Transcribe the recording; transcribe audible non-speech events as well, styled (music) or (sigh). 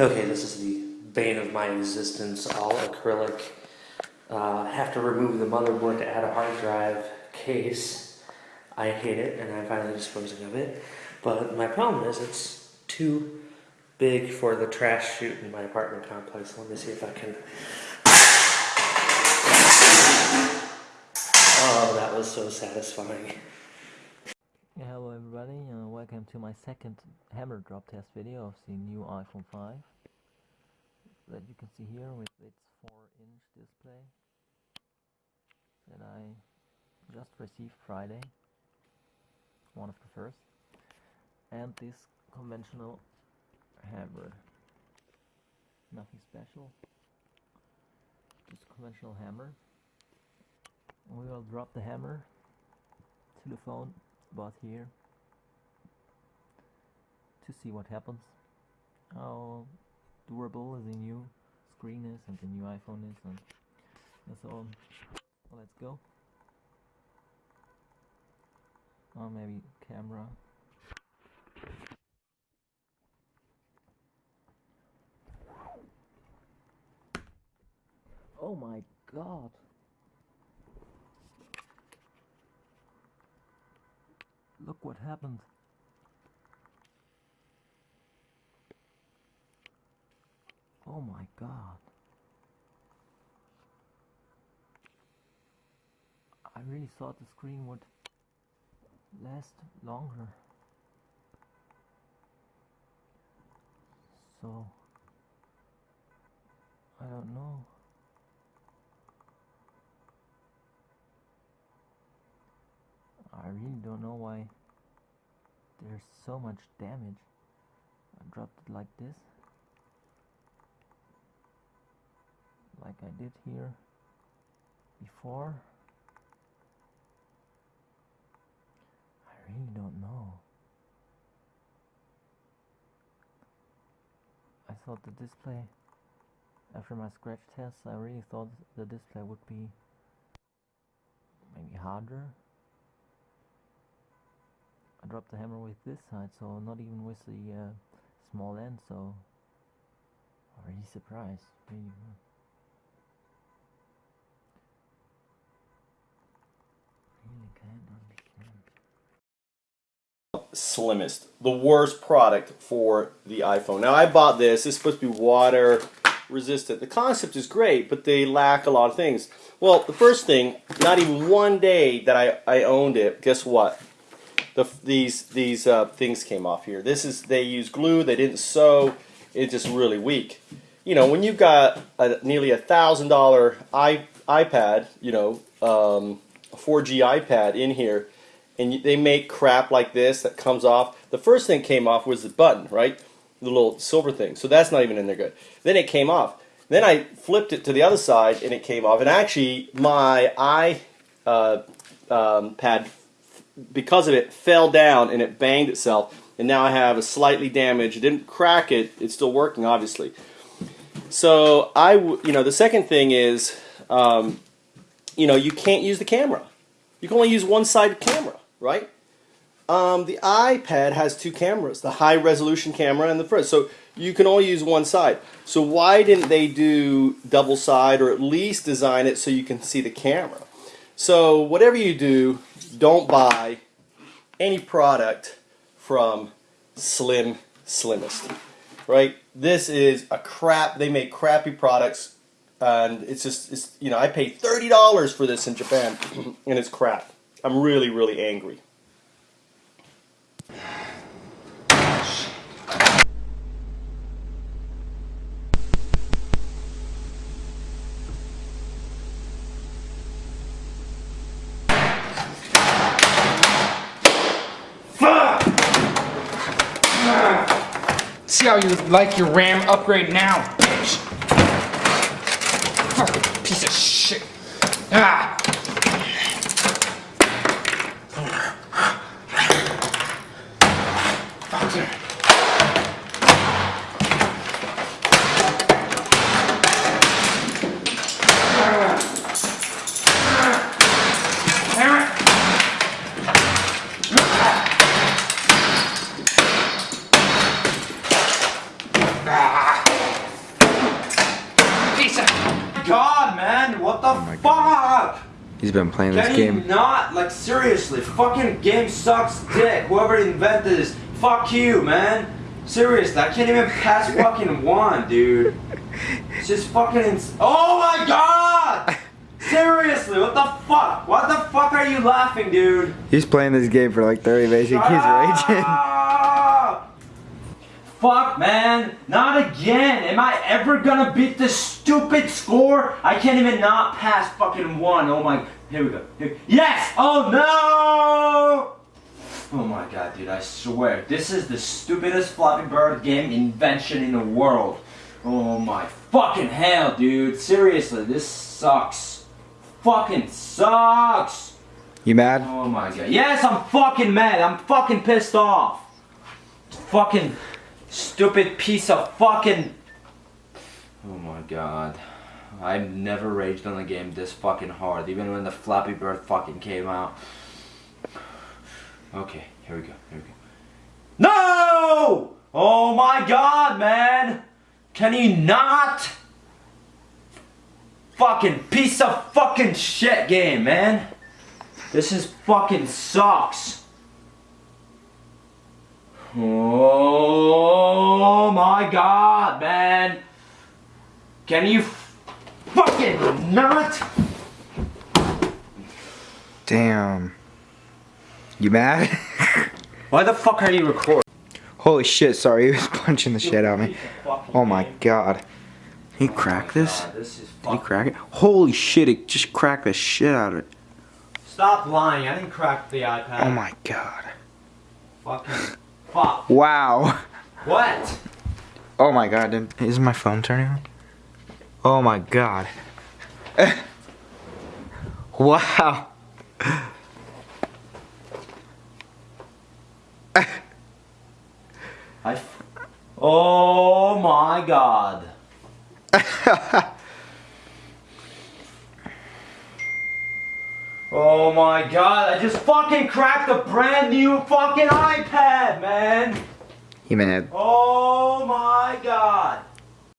Okay, this is the bane of my existence, all acrylic. Uh, have to remove the motherboard to add a hard drive case. I hate it, and I'm finally disposing of it. But my problem is it's too big for the trash chute in my apartment complex. Let me see if I can. Oh, that was so satisfying. Hello everybody, welcome to my second hammer drop test video of the new iPhone 5 that you can see here with its 4 inch display that I just received Friday, one of the first, and this conventional hammer, nothing special, just a conventional hammer. We will drop the hammer to the phone about here to see what happens how durable is the new screen is and the new iPhone is and, and so on let's go. Or maybe camera. Oh my god. Look what happened. Oh my god. I really thought the screen would last longer. So, I don't know. I really don't know why there's so much damage. I dropped it like this. Like I did here before. I really don't know. I thought the display, after my scratch test, I really thought the display would be maybe harder I dropped the hammer with this side, so not even with the uh, small end, so I'm really surprised. Really can't understand. Slimmest, the worst product for the iPhone. Now I bought this. It's supposed to be water resistant. The concept is great, but they lack a lot of things. Well, the first thing, not even one day that I, I owned it, guess what? the, these these uh, things came off here. This is they use glue. They didn't sew. It's just really weak. You know, when you've got a, nearly a thousand dollar iPad, you know, um, a 4G iPad in here, and they make crap like this that comes off. The first thing came off was the button, right? The little silver thing. So that's not even in there good. Then it came off. Then I flipped it to the other side and it came off. And actually, my iPad uh, um, because of it, fell down and it banged itself. And now I have a slightly damaged. It didn't crack it. It's still working, obviously. So I, you know, the second thing is, um, you know, you can't use the camera. You can only use one side camera, right? Um, the iPad has two cameras, the high resolution camera and the first. So you can only use one side. So why didn't they do double side or at least design it so you can see the camera? So whatever you do, don't buy any product from Slim Slimmest. Right? This is a crap. They make crappy products, and it's just it's you know I paid thirty dollars for this in Japan, (clears throat) and it's crap. I'm really really angry. See how you like your RAM upgrade now, bitch. Fucking piece of shit. Ah. Doctor. God, man, what the oh fuck? He's been playing Can this game. Not like seriously, fucking game sucks dick. Whoever invented this fuck you, man. Seriously, I can't even pass (laughs) fucking one, dude. It's just fucking ins- Oh my god! Seriously, what the fuck? What the fuck are you laughing, dude? He's playing this game for like 30 minutes. He keeps raging. Fuck, man. Not again. Am I ever gonna beat this stupid score? I can't even not pass fucking one. Oh my. Here we go. Here- Yes! Oh no! Oh my god, dude, I swear. This is the stupidest Flappy Bird game invention in the world. Oh my fucking hell, dude. Seriously, this sucks. Fucking sucks. You mad? Oh my god. Yes, I'm fucking mad. I'm fucking pissed off. Fucking stupid piece of fucking. Oh my god. I've never raged on a game this fucking hard, even when the Flappy Bird fucking came out. Okay, here we go, here we go. No! Oh my god, man! Can you not? Fucking piece of fucking shit game, man. This is fucking sucks. Oh my god, man. Can you fucking not? Damn. You mad? (laughs) Why the fuck are you recording? Holy shit, sorry. (laughs) He was punching the shit out of me. Oh my god. He cracked this? This Did he crack it? Holy shit, it just cracked the shit out of it. Stop lying. I didn't crack the iPad. Oh my god. Fucking. (laughs) Fuck. Wow. What? Oh my god, did, is my phone turning on? Oh my god. wow. I. F- oh my god. (laughs) Oh my god, I just fucking cracked a brand new fucking iPad, man! He mad. Oh my god!